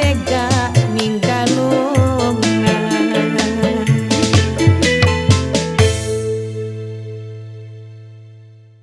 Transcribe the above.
tega